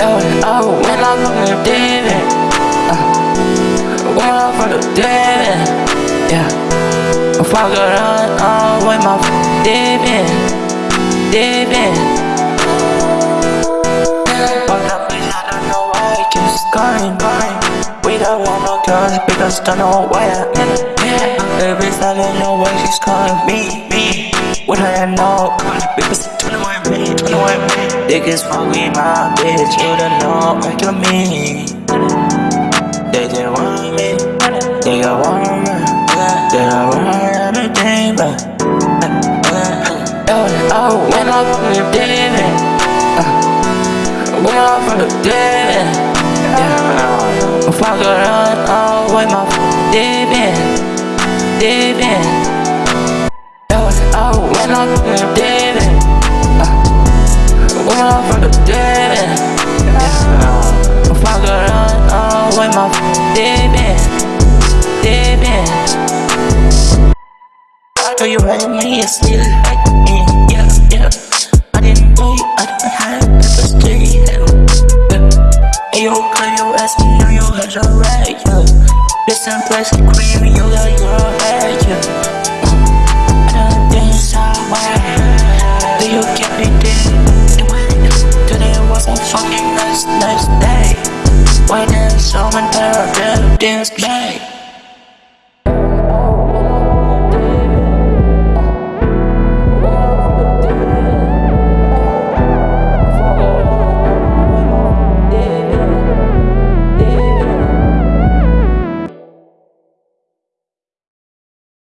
for David. Uh, one for the David. Yeah. If I go run all with my David. David. But I feel I don't know why I just going by. We don't want no because don't know why I'm in it. Yeah. Every I know why she's calling me. What I know, because 21 me, 21 me. Niggas want me, my bitch, you don't know what you mean. They just want me, they got want me, they got want everything, but. Uh, oh, oh, when I'm from the David, when I'm from the David, yeah. If I with my David. I know you hate me, you still like me, yeah, yeah. I didn't know you, I didn't have the best day, yeah. Hey, yo, call you ask me, know you had your right, yeah. Listen, place cream, you got your head, yeah. I don't think somewhere. Do you get me there? Today was fucking nice, nice there's so many better, this day.